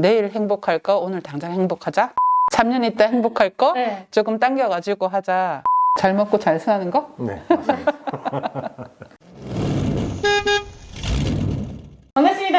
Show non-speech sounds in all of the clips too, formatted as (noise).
내일 행복할 거 오늘 당장 행복하자. 3년 있다 행복할 거 네. 조금 당겨가지고 하자. 잘 먹고 잘 사는 거? 네, 맞습니다. (laughs) 반갑습니다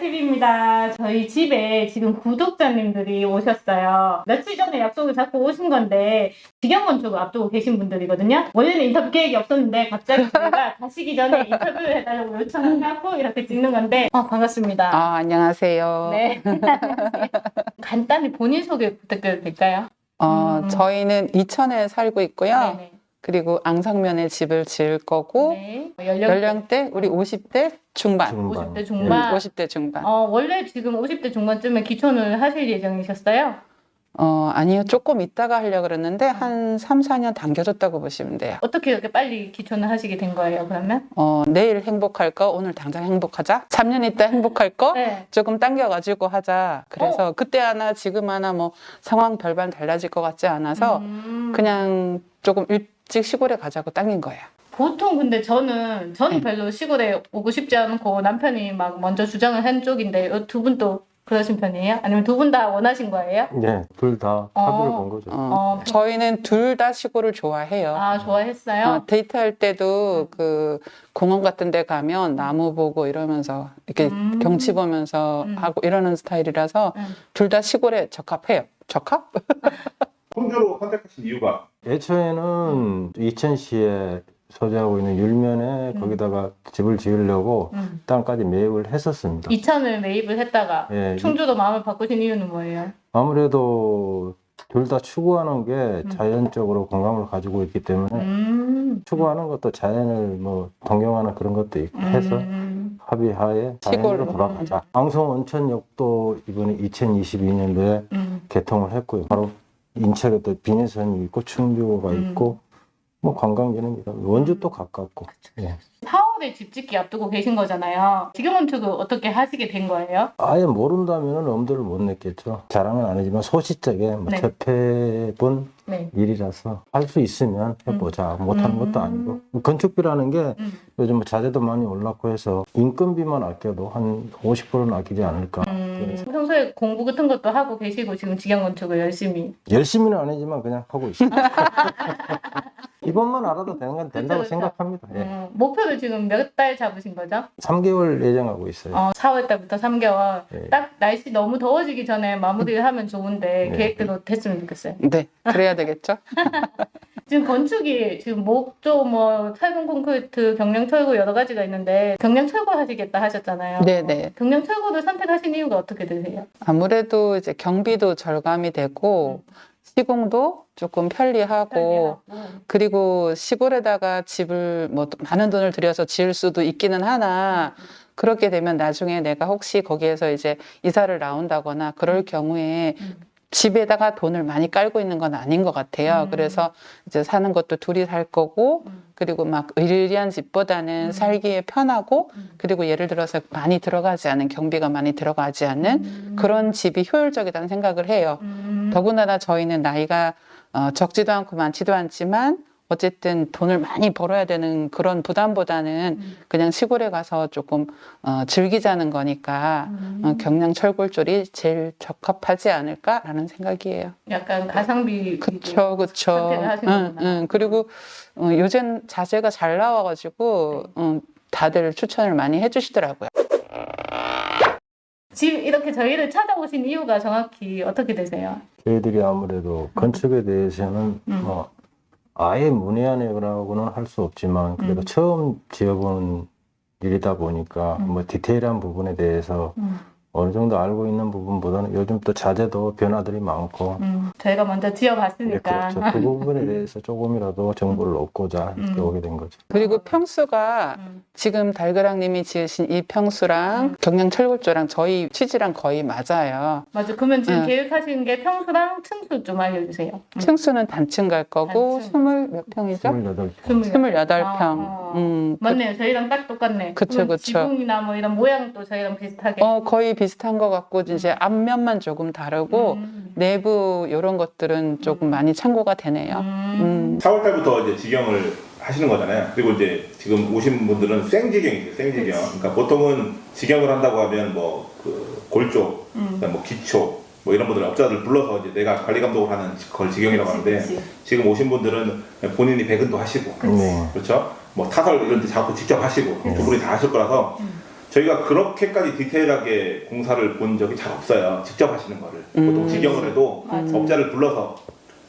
대게닥TV입니다 저희 집에 지금 구독자님들이 오셨어요 며칠 전에 약속을 잡고 오신 건데 직영 건축을 앞두고 계신 분들이거든요 원래는 인터뷰 계획이 없었는데 갑자기 저희가 (laughs) 가시기 전에 인터뷰를 해달라고 요청을 하고 이렇게 찍는 건데 아 반갑습니다 아, 안녕하세요. 네 (laughs) (laughs) 간단히 본인 소개 부탁드려도 될까요? 어, 음. 저희는 이천에 살고 있고요. 네네. 그리고 앙상면에 집을 지을 거고 네. 연령 연령 대 우리 50대 중반. 중반. 50대 중반 50대 중반. 어, 원래 지금 50대 중반쯤에 기촌을 하실 예정이셨어요? 어, 아니요. 조금 있다가 하려고 그랬는데 한 3, 4년 당겨졌다고 보시면 돼요. 어떻게 이렇게 빨리 기촌을 하시게 된 거예요, 그러면? 어, 내일 행복할 거 오늘 당장 행복하자. 3년 있다 행복할 거 네. 조금 당겨가지고 하자. 그래서 그때 하나 지금 하나 뭐 상황 별반 달라질 것 같지 않아서 음. 그냥 조금 일 찍 시골에 가자고 당긴 거예요. 보통 근데 저는 저는 네. 별로 시골에 오고 싶지 않고 남편이 막 먼저 주장을 한 쪽인데 두 분도 그러신 편이에요? 아니면 두 분 다 원하신 거예요? 네, 둘다 어. 합의를 본 거죠. 어, 어. 저희는 둘 다 시골을 좋아해요. 아 좋아했어요? 어, 데이트할 때도 그 공원 같은 데 가면 나무 보고 이러면서 이렇게 음. 경치 보면서 음. 하고 이러는 스타일이라서 음. 둘다 시골에 적합해요. 적합? (laughs) 혼주로 선택하신 이유가 애초에는 이천시에 소재하고 있는 율면에 음. 거기다가 집을 지으려고 음. 땅까지 매입을 했었습니다. 이천을 매입을 했다가 예, 충주도 마음을 바꾸신 이유는 뭐예요? 아무래도 둘 다 추구하는 게 음. 자연적으로 건강을 가지고 있기 때문에 음. 추구하는 것도 자연을 뭐 동경하는 그런 것도 있고 해서 음. 합의하에 시골로. 돌아가자. 앙성 온천역도 이번에 2022년도에 음. 개통을 했고요. 바로 인천에도 비내선이 있고 충주가 음. 있고 뭐 관광지는 이런 원주도 가깝고 예. 4월에 집 짓기 앞두고 계신 거잖아요. 직영건축을 어떻게 하시게 된 거예요? 아예 모른다면 엄두를 못 냈겠죠. 자랑은 아니지만 소시적에 뭐 네. 접해본 네. 일이라서 할 수 있으면 해보자. 못하는 음. 것도 아니고 건축비라는 게 음. 요즘 뭐 자재도 많이 올랐고 해서 인건비만 아껴도 한 50%는 아끼지 않을까. 음, 평소에 공부 같은 것도 하고 계시고 지금 직영건축을 열심히 열심히는 아니지만 그냥 하고 있습니다. (laughs) 이번만 알아도 되는 건 된다고 그쵸, 그쵸. 생각합니다. 예. 음, 목표를 지금 몇 달 잡으신 거죠? 3개월 예정하고 있어요. 어, 4월 달부터 3개월 예. 딱 날씨 너무 더워지기 전에 마무리를 하면 좋은데 네. 계획대로 됐으면 좋겠어요. 네, 그래야 되겠죠? (laughs) 지금 건축이 지금 목조 뭐 철근 콘크리트 경량 철거 여러 가지가 있는데 경량 철거 하시겠다 하셨잖아요. 네네. 경량 철거를 선택하신 이유가 어떻게 되세요? 아무래도 이제 경비도 절감이 되고 시공도 조금 편리하고 편리하고. 그리고 시골에다가 집을 뭐 많은 돈을 들여서 지을 수도 있기는 하나 그렇게 되면 나중에 내가 혹시 거기에서 이제 이사를 나온다거나 그럴 경우에 음. 집에다가 돈을 많이 깔고 있는 건 아닌 것 같아요. 음. 그래서 이제 사는 것도 둘이 살 거고 음. 그리고 막 의리한 집보다는 음. 살기에 편하고 음. 그리고 예를 들어서 많이 들어가지 않은 경비가 많이 들어가지 않는 음. 그런 집이 효율적이라는 생각을 해요. 음. 더군다나 저희는 나이가 어, 적지도 않고 많지도 않지만 어쨌든 돈을 많이 벌어야 되는 그런 부담보다는 음. 그냥 시골에 가서 조금 어, 즐기자는 거니까 음. 어, 경량 철골조리 제일 적합하지 않을까라는 생각이에요. 약간 가성비 그쵸, 그쵸. 응. 응. 그리고 어, 요즘 자재가 잘 나와가지고 네. 음, 다들 추천을 많이 해주시더라고요. 지금 이렇게 저희를 찾아오신 이유가 정확히 어떻게 되세요? 저희들이 아무래도 건축에 대해서는 음. 뭐 아예 문외한이라고는 할 수 없지만 그래도 음. 처음 지어보는 일이다 보니까 음. 뭐 디테일한 부분에 대해서 음. 어느 정도 알고 있는 부분보다는 요즘 또 자재도 변화들이 많고 음. 저희가 먼저 네, 지어봤으니까. 그렇죠. 그 부분에 대해서 (laughs) 조금이라도 정보를 얻고자 이렇게 음. 오게 된 거죠. 그리고 평수가 음. 지금 달그랑님이 지으신 이 평수랑 음. 경량 철골조랑 저희 취지랑 거의 맞아요. 맞아. 그러면 지금 응. 계획하신 게 평수랑 층수 좀 알려주세요. 음. 층수는 단층 갈 거고 단층. 스물 몇 평이죠? 28평. 스물- 스물여덟 아, 평. 어. 음, 그- 맞네요. 저희랑 딱 똑같네. 그쵸, 그쵸. 지붕이나 뭐 이런 모양도 저희랑 비슷하게. 어 거의 비슷한 것 같고 이제 앞면만 조금 다르고 음. 내부 이런 것들은 조금 음. 많이 참고가 되네요. 음. 음. 4월 달부터 이제 직영을 하시는 거잖아요. 그리고 이제 지금 오신 분들은 생지경이죠, 생지경. 그치. 그러니까 보통은 지경을 한다고 하면 뭐 그 골쪽, 음. 뭐 기초, 뭐 이런 분들 업자들 불러서 이제 내가 관리 감독을 하는 걸 그치, 하는데 그치. 지금 오신 분들은 본인이 배근도 하시고 네. 그렇죠? 뭐 타설 이런 데 자꾸 직접 하시고 네. 두 분이 다 하실 거라서 음. 저희가 그렇게까지 디테일하게 공사를 본 적이 잘 없어요. 직접 하시는 거를. 보통 음. 지경을 해도 맞아. 업자를 불러서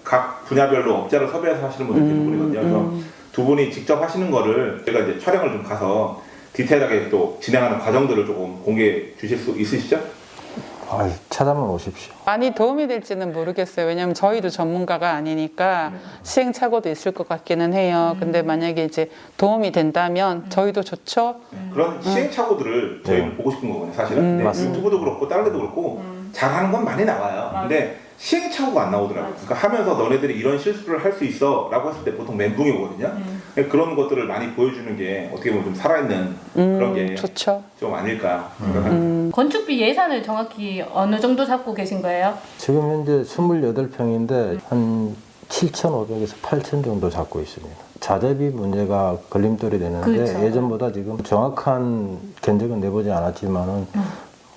각 분야별로 업자를 섭외해서 하시는 분들이 음, 대부분이거든요. 그래서 두 분이 직접 하시는 거를 저희가 이제 촬영을 좀 가서 디테일하게 또 진행하는 과정들을 조금 공개해 주실 수 있으시죠? 아, 찾아만 오십시오. 많이 도움이 될지는 모르겠어요. 왜냐면 저희도 전문가가 아니니까 시행착오도 있을 것 같기는 해요. 근데 만약에 이제 도움이 된다면 저희도 좋죠. 그런 시행착오들을 저희는 네. 보고 싶은 거거든요, 사실은. 음, 근데 맞습니다. 유튜브도 그렇고 다른 데도 그렇고 잘하는 건 많이 나와요. 근데 시행착오가 안 나오더라고요. 그러니까 하면서 너네들이 이런 실수를 할 수 있어 라고 했을 때 보통 멘붕이 오거든요. 그런 것들을 많이 보여주는 게 어떻게 보면 좀 살아있는 그런 음, 게 좋죠. 좀 아닐까 생각합니다. 음, 건축비 예산을 정확히 어느 정도 잡고 계신 거예요? 지금 현재 28평인데 한 7,500에서 8,000 정도 잡고 있습니다. 자재비 문제가 걸림돌이 되는데 그렇죠. 예전보다 지금 정확한 견적은 내보지 않았지만은 어,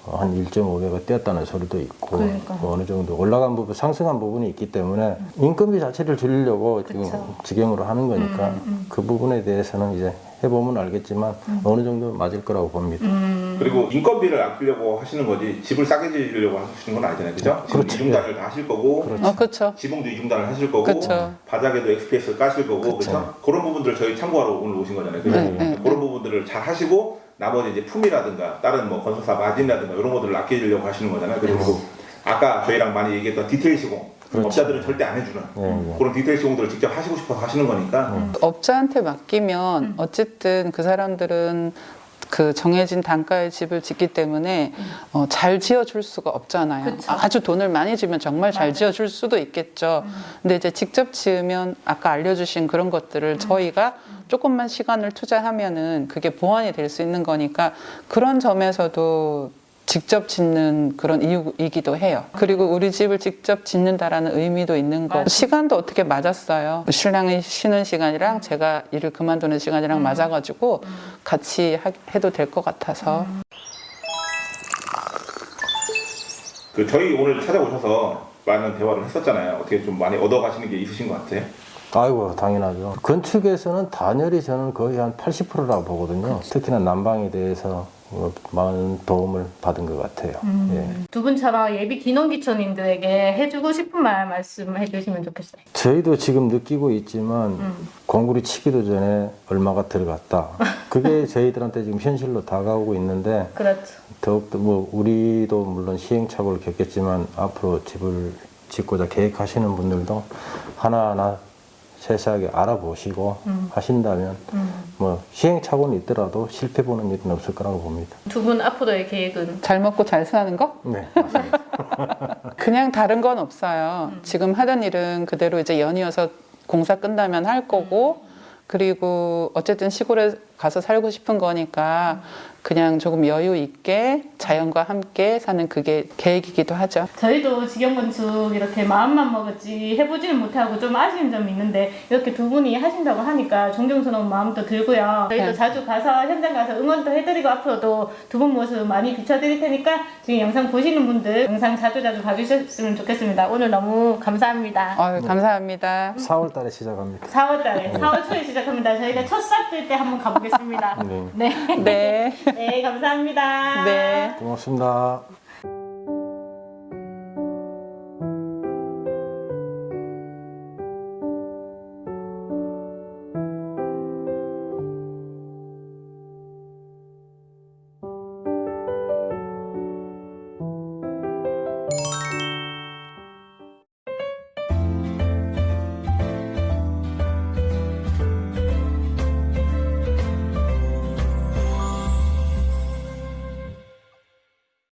한 1.5배가 뛰었다는 소리도 있고 그러니까요. 뭐 어느 정도 올라간 부분, 상승한 부분이 있기 때문에 인건비 자체를 줄이려고 지금 그쵸. 직영으로 하는 거니까 음, 음. 그 부분에 대해서는 이제 해보면 알겠지만 어느 정도 맞을 거라고 봅니다. 음. 그리고 인건비를 아끼려고 하시는 거지 집을 싸게 지으려고 하시는 건 아니잖아요. 그죠? 지금 그렇죠. 이중단을 다 하실 거고 그렇죠. 어, 그렇죠. 지붕도 이중단을 하실 거고 그쵸. 바닥에도 XPS를 까실 거고. 그렇죠? 그런 부분들을 저희 참고하러 오늘 오신 거잖아요. 그죠? 네, 네, 그런 부분들을 잘 하시고 나머지 이제 품이라든가 다른 뭐 건설사 마진이라든가 이런 것들을 아끼려고 하시는 거잖아요. 그리고 아까 저희랑 많이 얘기했던 디테일 시공 그렇죠. 업자들은 절대 안 해주는 네, 네. 그런 디테일 시공들을 직접 하시고 싶어서 하시는 거니까 업자한테 맡기면 어쨌든 그 사람들은 그 정해진 단가의 집을 짓기 때문에 어, 잘 지어줄 수가 없잖아요. 그쵸. 아주 돈을 많이 주면 정말 잘 맞아요. 지어줄 수도 있겠죠. 근데 이제 직접 지으면 아까 알려주신 그런 것들을 저희가 조금만 시간을 투자하면은 그게 보완이 될 수 있는 거니까 그런 점에서도 직접 짓는 그런 이유이기도 해요. 그리고 우리 집을 직접 짓는다라는 의미도 있는 거. 맞아. 시간도 어떻게 맞았어요. 신랑이 쉬는 시간이랑 제가 일을 그만두는 시간이랑 맞아가지고 같이 하- 해도 될 것 같아서. 그 저희 오늘 찾아오셔서 많은 대화를 했었잖아요. 어떻게 좀 많이 얻어가시는 게 있으신 것 같아요? 아이고 당연하죠. 건축에서는 단열이 저는 거의 한 80%라고 보거든요. 특히나 난방에 대해서 어, 많은 도움을 받은 것 같아요. 예. 두 분처럼 예비 기농기촌인들에게 해주고 싶은 말 말씀해 주시면 좋겠어요. 저희도 지금 느끼고 있지만 음. 공구리 치기도 전에 얼마가 들어갔다. 그게 (laughs) 저희들한테 지금 현실로 다가오고 있는데 그렇죠. 더욱더 뭐 우리도 물론 시행착오를 겪겠지만 앞으로 집을 짓고자 계획하시는 분들도 하나하나 세세하게 알아보시고 음. 하신다면 뭐 시행착오는 있더라도 실패 보는 일은 없을 거라고 봅니다. 두 분 앞으로의 계획은 잘 먹고 잘 사는 거? 네, 맞습니다. (laughs) 그냥 다른 건 없어요. 지금 하던 일은 그대로 이제 연이어서 공사 끝나면 할 거고, 그리고 어쨌든 시골에 가서 살고 싶은 거니까 그냥 조금 여유 있게 자연과 함께 사는 그게 계획이기도 하죠. 저희도 직영건축 이렇게 마음만 먹었지 해보지는 못하고 좀 아쉬운 점이 있는데 이렇게 두 분이 하신다고 하니까 존경스러운 마음도 들고요. 저희도 네. 자주 가서 현장 가서 응원도 해드리고 앞으로도 두 분 모습 많이 비춰드릴 테니까 지금 영상 보시는 분들 영상 자주 자주 봐주셨으면 좋겠습니다. 오늘 너무 감사합니다. 아유, 감사합니다. 4월 달에 시작합니다. 4월달에 4월 초에 시작합니다. 저희가 첫 싹 뜰 때 한번 가보겠습니다. 네. 네, 네. (laughs) 네 감사합니다. 네. 고맙습니다.